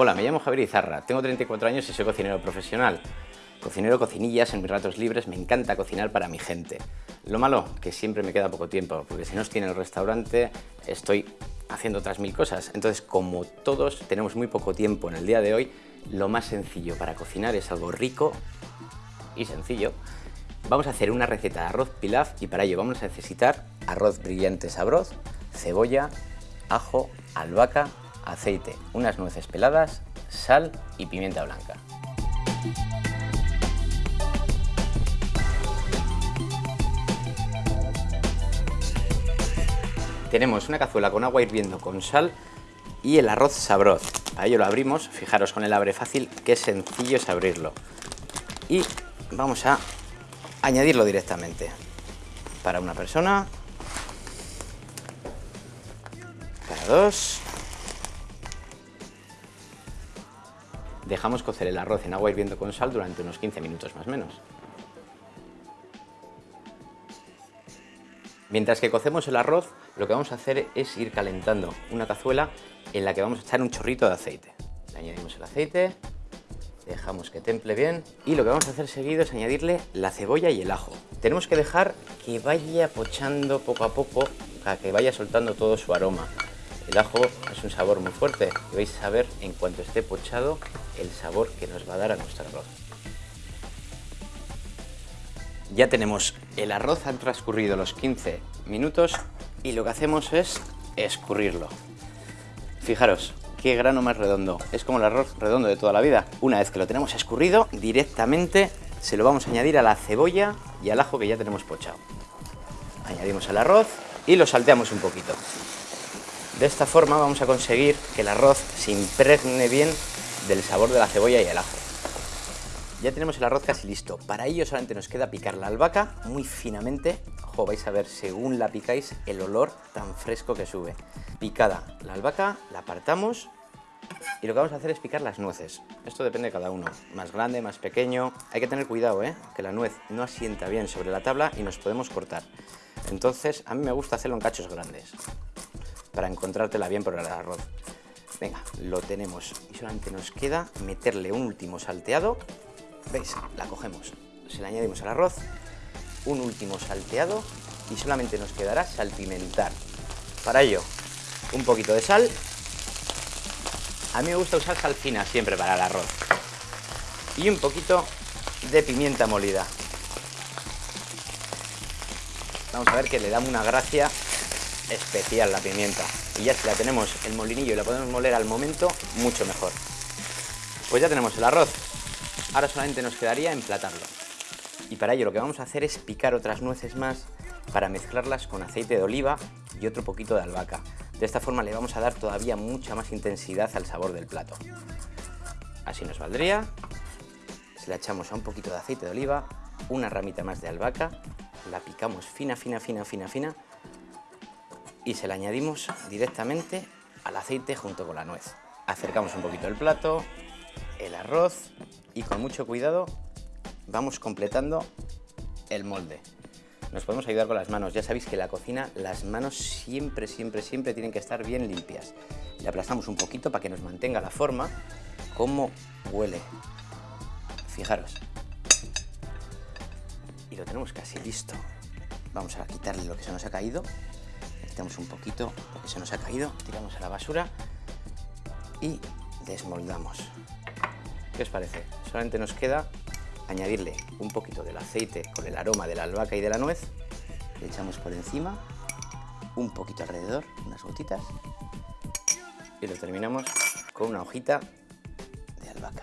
Hola, me llamo Javier Izarra, tengo 34 años y soy cocinero profesional. Cocinero cocinillas en mis ratos libres, me encanta cocinar para mi gente. Lo malo, que siempre me queda poco tiempo, porque si no estoy en el restaurante, estoy haciendo otras mil cosas. Entonces, como todos tenemos muy poco tiempo en el día de hoy, lo más sencillo para cocinar es algo rico y sencillo. Vamos a hacer una receta de arroz pilaf y para ello vamos a necesitar arroz brillante sabroz, cebolla, ajo, albahaca, aceite, unas nueces peladas, sal y pimienta blanca. Tenemos una cazuela con agua hirviendo con sal y el arroz sabroz. Para ello lo abrimos, fijaros con el abre fácil, qué sencillo es abrirlo. Y vamos a añadirlo directamente. Para una persona, para dos. Dejamos cocer el arroz en agua hirviendo con sal durante unos 15 minutos más o menos. Mientras que cocemos el arroz, lo que vamos a hacer es ir calentando una cazuela en la que vamos a echar un chorrito de aceite. Le añadimos el aceite, dejamos que temple bien y lo que vamos a hacer seguido es añadirle la cebolla y el ajo. Tenemos que dejar que vaya pochando poco a poco, para que vaya soltando todo su aroma. El ajo es un sabor muy fuerte y vais a ver en cuanto esté pochado el sabor que nos va a dar a nuestro arroz. Ya tenemos el arroz, han transcurrido los 15 minutos y lo que hacemos es escurrirlo. Fijaros, qué grano más redondo. Es como el arroz redondo de toda la vida. Una vez que lo tenemos escurrido, directamente se lo vamos a añadir a la cebolla y al ajo que ya tenemos pochado. Añadimos el arroz y lo salteamos un poquito. De esta forma vamos a conseguir que el arroz se impregne bien del sabor de la cebolla y el ajo. Ya tenemos el arroz casi listo. Para ello solamente nos queda picar la albahaca muy finamente. Ojo, vais a ver según la picáis el olor tan fresco que sube. Picada la albahaca, la apartamos y lo que vamos a hacer es picar las nueces. Esto depende de cada uno, más grande, más pequeño. Hay que tener cuidado, ¿eh? que la nuez no asienta bien sobre la tabla y nos podemos cortar. Entonces, a mí me gusta hacerlo en cachos grandes, para encontrártela bien por el arroz. Venga, lo tenemos y solamente nos queda meterle un último salteado ¿Veis? La cogemos, se la añadimos al arroz, un último salteado y solamente nos quedará salpimentar. Para ello, un poquito de sal. A mí me gusta usar sal fina siempre para el arroz. Y un poquito de pimienta molida. Vamos a ver que le da una gracia especial la pimienta. Y ya si la tenemos el molinillo y la podemos moler al momento, mucho mejor. Pues ya tenemos el arroz, Ahora solamente nos quedaría emplatarlo. Y para ello lo que vamos a hacer es picar otras nueces más para mezclarlas con aceite de oliva y otro poquito de albahaca. De esta forma le vamos a dar todavía mucha más intensidad al sabor del plato. Así nos valdría. Se la echamos a un poquito de aceite de oliva, una ramita más de albahaca, la picamos fina, fina, fina, fina, fina y se la añadimos directamente al aceite junto con la nuez. Acercamos un poquito el plato, el arroz y con mucho cuidado vamos completando el molde. Nos podemos ayudar con las manos. Ya sabéis que en la cocina las manos siempre, siempre, siempre tienen que estar bien limpias. Le aplastamos un poquito para que nos mantenga la forma. ¿Cómo huele? Fijaros. Y lo tenemos casi listo. Vamos a quitarle lo que se nos ha caído. Quitamos un poquito lo que se nos ha caído. Tiramos a la basura. Y desmoldamos. ¿Qué os parece? Solamente nos queda añadirle un poquito del aceite con el aroma de la albahaca y de la nuez. Le echamos por encima, un poquito alrededor, unas gotitas. Y lo terminamos con una hojita de albahaca.